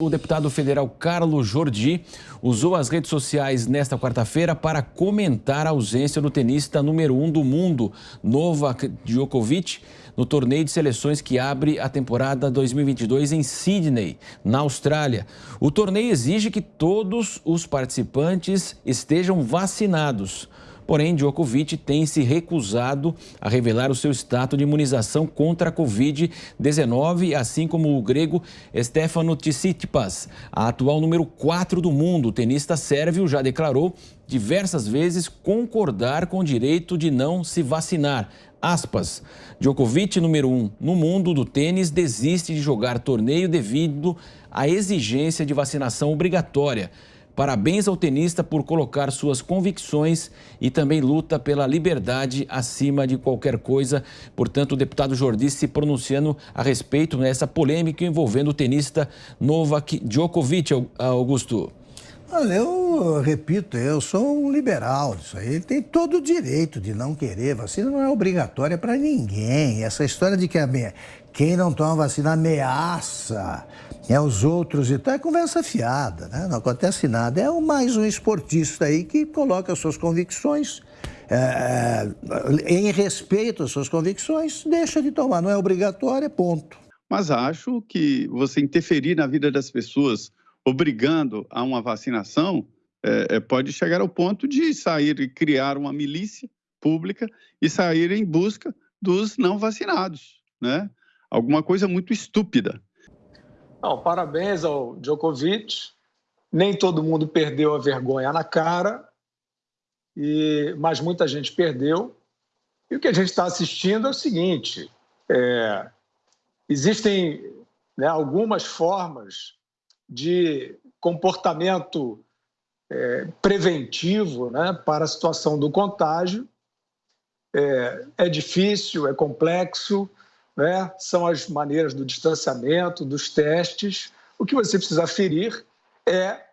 O deputado federal Carlos Jordi usou as redes sociais nesta quarta-feira para comentar a ausência do tenista número um do mundo, Novak Djokovic, no torneio de seleções que abre a temporada 2022 em Sydney, na Austrália. O torneio exige que todos os participantes estejam vacinados. Porém, Djokovic tem se recusado a revelar o seu status de imunização contra a Covid-19, assim como o grego Stefano Tsitsipas, a atual número 4 do mundo. O tenista sérvio já declarou diversas vezes concordar com o direito de não se vacinar. Aspas. Djokovic, número 1 um no mundo do tênis, desiste de jogar torneio devido à exigência de vacinação obrigatória. Parabéns ao tenista por colocar suas convicções e também luta pela liberdade acima de qualquer coisa. Portanto, o deputado Jordi se pronunciando a respeito dessa polêmica envolvendo o tenista Novak Djokovic, Augusto. Olha, eu repito, eu sou um liberal disso aí. Ele tem todo o direito de não querer. Vacina não é obrigatória para ninguém. Essa história de que quem não toma vacina ameaça é os outros e tal, é conversa fiada, né? Não acontece nada. É mais um esportista aí que coloca as suas convicções, é, em respeito às suas convicções, deixa de tomar. Não é obrigatório, é ponto. Mas acho que você interferir na vida das pessoas, obrigando a uma vacinação, é pode chegar ao ponto de sair e criar uma milícia pública e sair em busca dos não vacinados, né? Alguma coisa muito estúpida. Não, parabéns ao Djokovic. Nem todo mundo perdeu a vergonha na cara, e, mas muita gente perdeu. E o que a gente está assistindo é o seguinte: é, existem né, algumas formas de comportamento é, preventivo né, para a situação do contágio. É, é difícil, é complexo, né? são as maneiras do distanciamento, dos testes. O que você precisa ferir é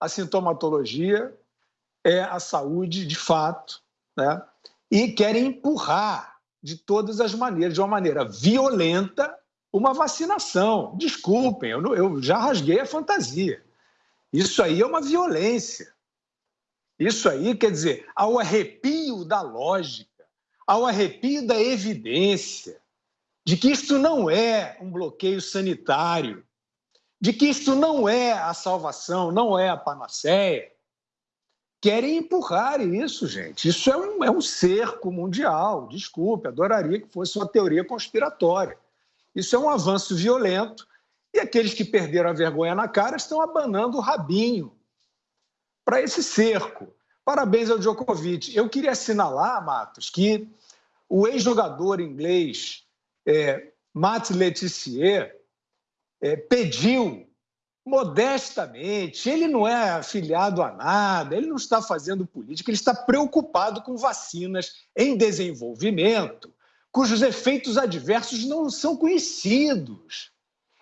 a sintomatologia, é a saúde de fato, né? e querem empurrar de todas as maneiras, de uma maneira violenta, uma vacinação. Desculpem, eu, eu já rasguei a fantasia. Isso aí é uma violência. Isso aí quer dizer, ao arrepio da lógica, ao arrepio da evidência, de que isto não é um bloqueio sanitário, de que isto não é a salvação, não é a panaceia. Querem empurrar isso, gente. Isso é um, é um cerco mundial. Desculpe, adoraria que fosse uma teoria conspiratória. Isso é um avanço violento e aqueles que perderam a vergonha na cara estão abanando o rabinho para esse cerco. Parabéns ao Djokovic. Eu queria assinalar, Matos, que o ex-jogador inglês é, Matt Letizier é, pediu modestamente, ele não é afiliado a nada, ele não está fazendo política, ele está preocupado com vacinas em desenvolvimento, cujos efeitos adversos não são conhecidos,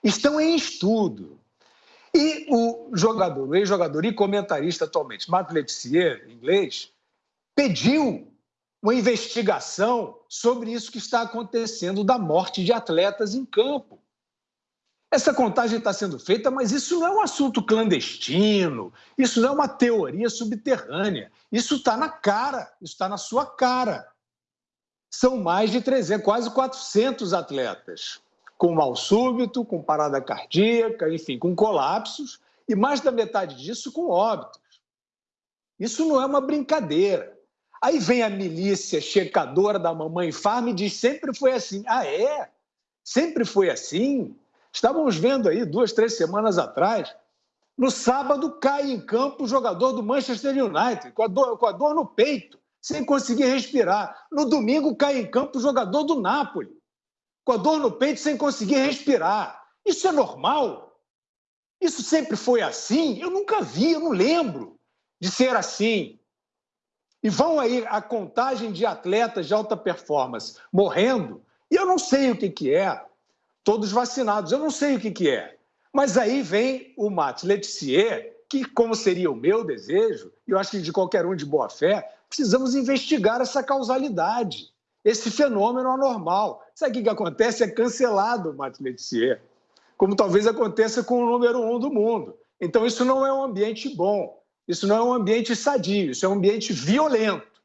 estão em estudo. E o jogador, o ex-jogador e comentarista atualmente, Matt Letizier, inglês, pediu uma investigação sobre isso que está acontecendo da morte de atletas em campo. Essa contagem está sendo feita, mas isso não é um assunto clandestino, isso não é uma teoria subterrânea. Isso está na cara, isso está na sua cara. São mais de 300, quase 400 atletas, com mal súbito, com parada cardíaca, enfim, com colapsos, e mais da metade disso com óbitos. Isso não é uma brincadeira. Aí vem a milícia checadora da mamãe farm e diz: sempre foi assim. Ah, é? Sempre foi assim? Estávamos vendo aí duas, três semanas atrás. No sábado cai em campo o jogador do Manchester United, com a dor, com a dor no peito, sem conseguir respirar. No domingo cai em campo o jogador do Napoli, com a dor no peito, sem conseguir respirar. Isso é normal? Isso sempre foi assim? Eu nunca vi, eu não lembro de ser assim. E vão aí a contagem de atletas de alta performance morrendo, e eu não sei o que, que é, todos vacinados, eu não sei o que, que é. Mas aí vem o Matt Letizier, que, como seria o meu desejo, e eu acho que de qualquer um de boa fé, precisamos investigar essa causalidade, esse fenômeno anormal. Sabe o que, que acontece? É cancelado o Matt Letizier. como talvez aconteça com o número um do mundo. Então, isso não é um ambiente bom, isso não é um ambiente sadio, isso é um ambiente violento.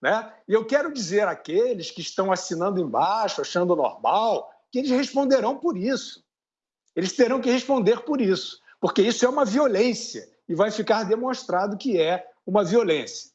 Né? E eu quero dizer àqueles que estão assinando embaixo, achando normal, que eles responderão por isso. Eles terão que responder por isso, porque isso é uma violência e vai ficar demonstrado que é uma violência.